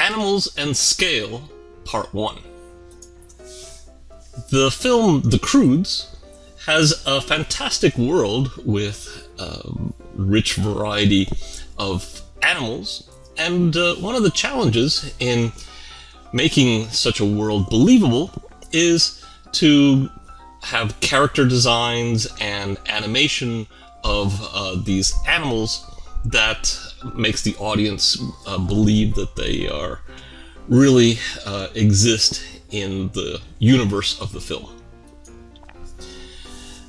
Animals and Scale, Part 1. The film The Croods has a fantastic world with a rich variety of animals, and uh, one of the challenges in making such a world believable is to have character designs and animation of uh, these animals that makes the audience uh, believe that they are really uh, exist in the universe of the film.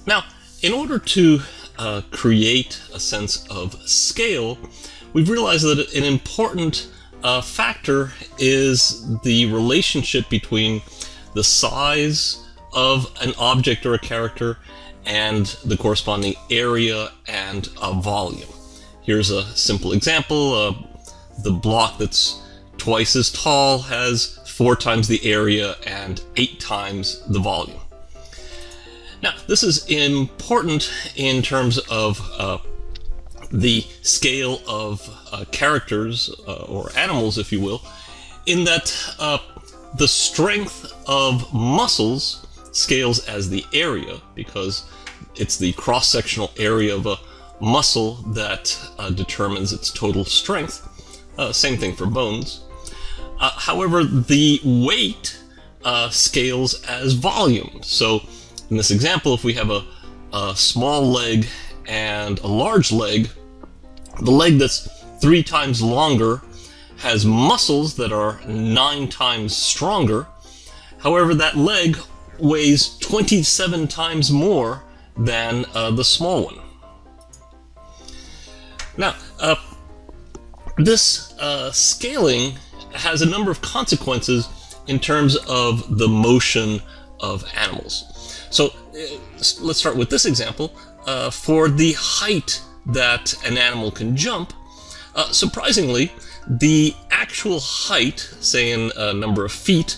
Now, in order to uh, create a sense of scale, we've realized that an important uh, factor is the relationship between the size of an object or a character and the corresponding area and a volume. Here's a simple example. Uh, the block that's twice as tall has four times the area and eight times the volume. Now, this is important in terms of uh, the scale of uh, characters, uh, or animals, if you will, in that uh, the strength of muscles scales as the area, because it's the cross-sectional area of a muscle that uh, determines its total strength. Uh, same thing for bones. Uh, however, the weight uh, scales as volume. So in this example, if we have a, a small leg and a large leg, the leg that's three times longer has muscles that are nine times stronger. However, that leg weighs 27 times more than uh, the small one. Now, uh, this uh, scaling has a number of consequences in terms of the motion of animals. So uh, let's start with this example. Uh, for the height that an animal can jump, uh, surprisingly, the actual height, say in a number of feet,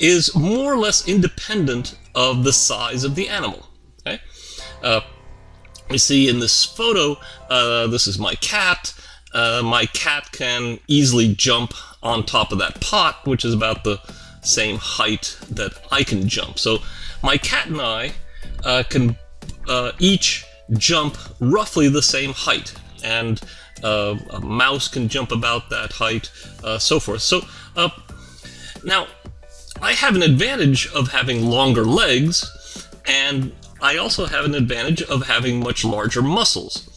is more or less independent of the size of the animal. Okay? Uh, you see in this photo, uh, this is my cat. Uh, my cat can easily jump on top of that pot, which is about the same height that I can jump. So my cat and I uh, can uh, each jump roughly the same height, and uh, a mouse can jump about that height, uh, so forth. So now I have an advantage of having longer legs, and I also have an advantage of having much larger muscles.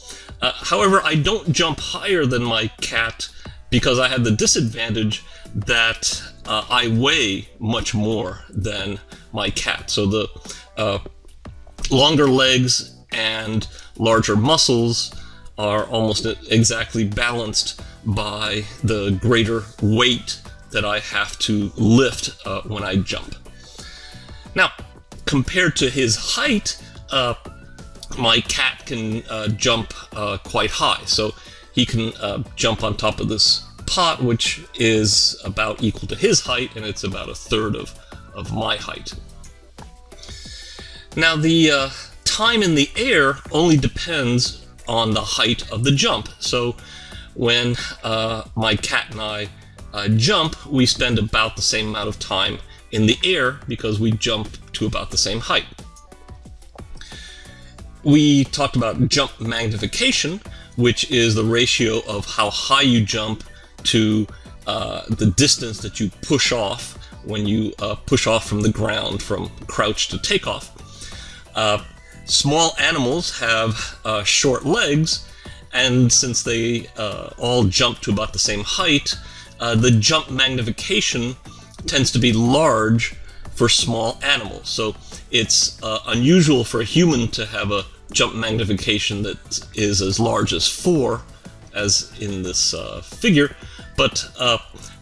Uh, however, I don't jump higher than my cat because I have the disadvantage that uh, I weigh much more than my cat. So the uh, longer legs and larger muscles are almost exactly balanced by the greater weight that I have to lift uh, when I jump. Now, compared to his height, uh, my cat can uh, jump uh, quite high. So he can uh, jump on top of this pot, which is about equal to his height, and it's about a third of, of my height. Now, the uh, time in the air only depends on the height of the jump. So when uh, my cat and I jump, we spend about the same amount of time in the air because we jump to about the same height. We talked about jump magnification, which is the ratio of how high you jump to uh, the distance that you push off when you uh, push off from the ground from crouch to takeoff. Uh, small animals have uh, short legs, and since they uh, all jump to about the same height, uh, the jump magnification tends to be large for small animals. So it's uh, unusual for a human to have a jump magnification that is as large as 4, as in this uh, figure, but uh,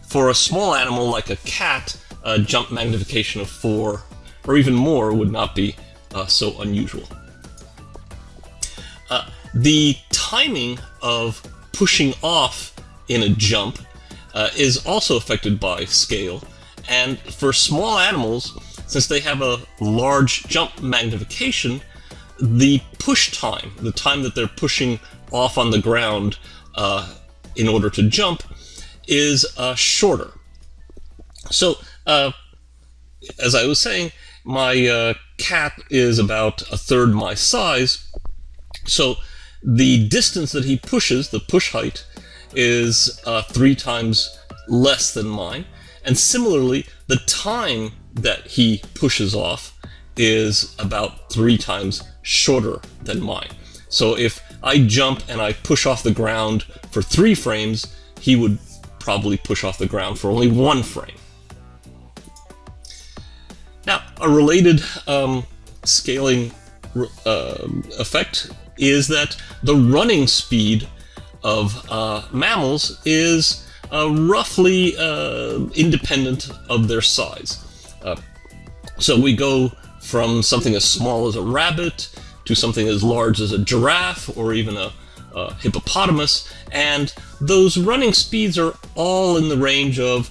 for a small animal like a cat, a jump magnification of 4 or even more would not be uh, so unusual. Uh, the timing of pushing off in a jump uh, is also affected by scale, and for small animals, since they have a large jump magnification, the push time, the time that they're pushing off on the ground uh, in order to jump, is uh, shorter. So, uh, as I was saying, my uh, cat is about a third my size. So the distance that he pushes, the push height, is uh, three times less than mine. And similarly, the time that he pushes off is about three times shorter than mine. So if I jump and I push off the ground for three frames, he would probably push off the ground for only one frame. Now, a related um, scaling uh, effect is that the running speed of uh, mammals is uh, roughly uh, independent of their size. Uh, so we go from something as small as a rabbit to something as large as a giraffe or even a, a hippopotamus, and those running speeds are all in the range of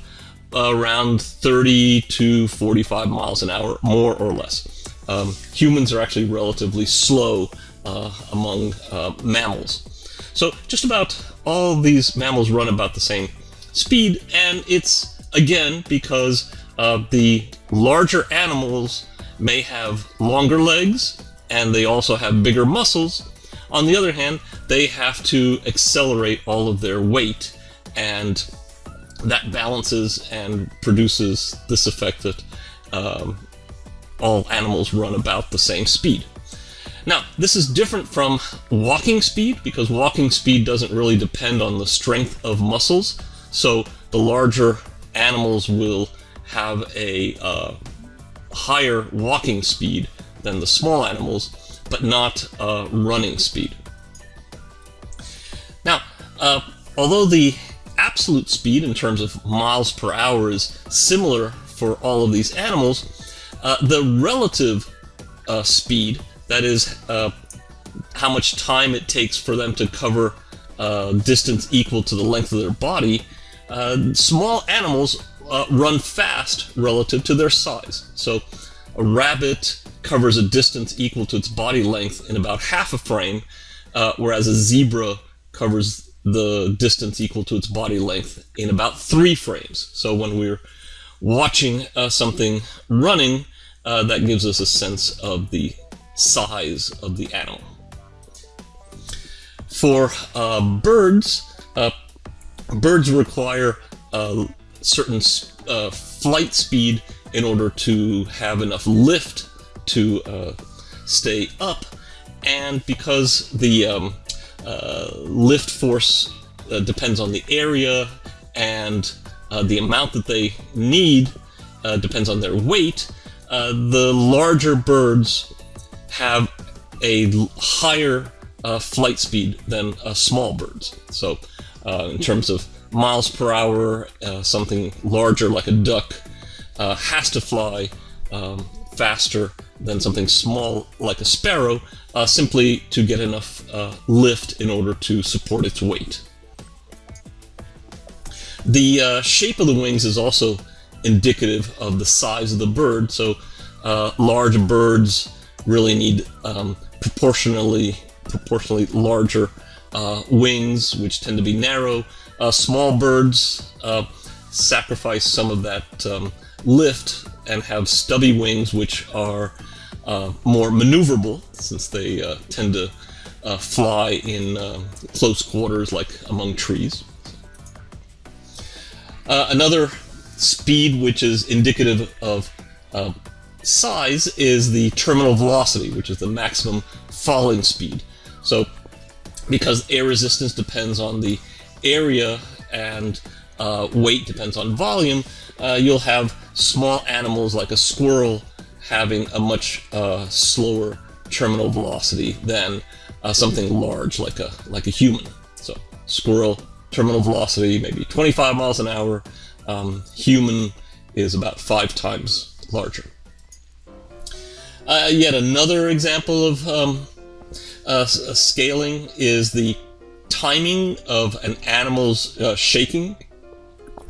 around 30 to 45 miles an hour, more or less. Um, humans are actually relatively slow uh, among uh, mammals. So just about all these mammals run about the same speed, and it's, again, because uh, the larger animals may have longer legs, and they also have bigger muscles. On the other hand, they have to accelerate all of their weight, and that balances and produces this effect that um, all animals run about the same speed. Now, this is different from walking speed because walking speed doesn't really depend on the strength of muscles. So the larger animals will have a uh, higher walking speed than the small animals, but not uh, running speed. Now, uh, although the absolute speed in terms of miles per hour is similar for all of these animals, uh, the relative uh, speed, that is uh, how much time it takes for them to cover distance equal to the length of their body, uh, small animals uh, run fast relative to their size. So a rabbit covers a distance equal to its body length in about half a frame, whereas a zebra covers the distance equal to its body length in about three frames. So when we're watching uh, something running, uh, that gives us a sense of the size of the animal. For uh, birds, uh, birds require a certain uh, flight speed in order to have enough lift to uh, stay up, and because the um, uh, lift force uh, depends on the area and uh, the amount that they need uh, depends on their weight. Uh, the larger birds have a higher flight speed than small birds. So, in terms of miles per hour, something larger like a duck has to fly um, faster than something small like a sparrow, uh, simply to get enough uh, lift in order to support its weight. The uh, shape of the wings is also indicative of the size of the bird, so uh, large birds really need um, proportionally proportionally larger uh, wings, which tend to be narrow. Uh, small birds sacrifice some of that um, lift and have stubby wings, which are uh, more maneuverable since they uh, tend to uh, fly in close quarters like among trees. Uh, another speed which is indicative of uh, size is the terminal velocity, which is the maximum falling speed. So because air resistance depends on the area and uh, weight depends on volume, you'll have small animals like a squirrel having a much uh, slower terminal velocity than uh, something large like a like a human. So squirrel terminal velocity maybe 25 miles an hour. Um, human is about five times larger. Uh, yet another example of um, uh, scaling is the timing of an animal's uh, shaking.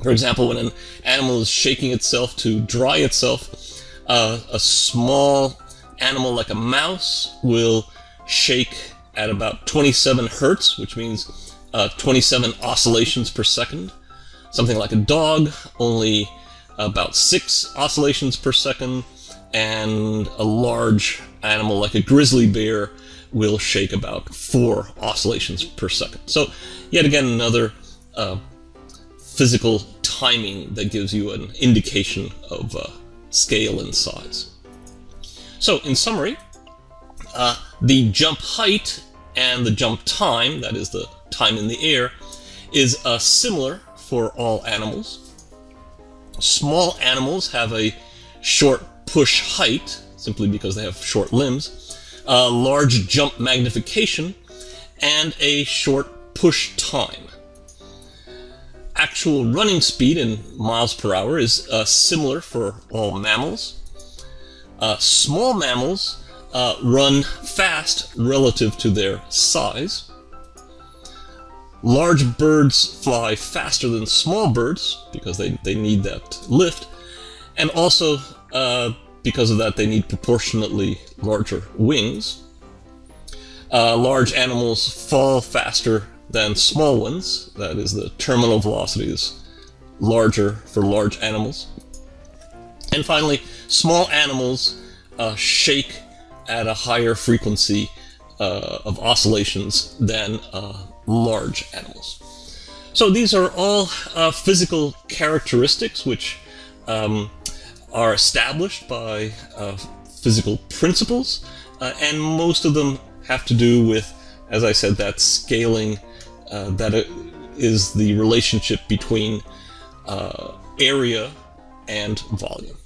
For example, when an animal is shaking itself to dry itself, uh, a small animal like a mouse will shake at about 27 hertz, which means uh, 27 oscillations per second. Something like a dog only about six oscillations per second, and a large animal like a grizzly bear will shake about four oscillations per second. So, yet again, another uh, physical timing that gives you an indication of uh, scale and size. So, in summary, uh, the jump height and the jump time, that is the time in the air, is uh, similar for all animals. Small animals have a short push height, simply because they have short limbs, a large jump magnification, and a short push time. Actual running speed in miles per hour is uh, similar for all mammals. Uh, small mammals uh, run fast relative to their size. Large birds fly faster than small birds because they, they need that lift. And also, uh, because of that, they need proportionately larger wings. Uh, large animals fall faster than small ones. That is, the terminal velocity is larger for large animals. And finally, small animals uh, shake at a higher frequency uh, of oscillations than uh, large animals. So these are all uh, physical characteristics which um, are established by uh, physical principles, uh, and most of them have to do with, as I said, that scaling uh, that is the relationship between area and volume.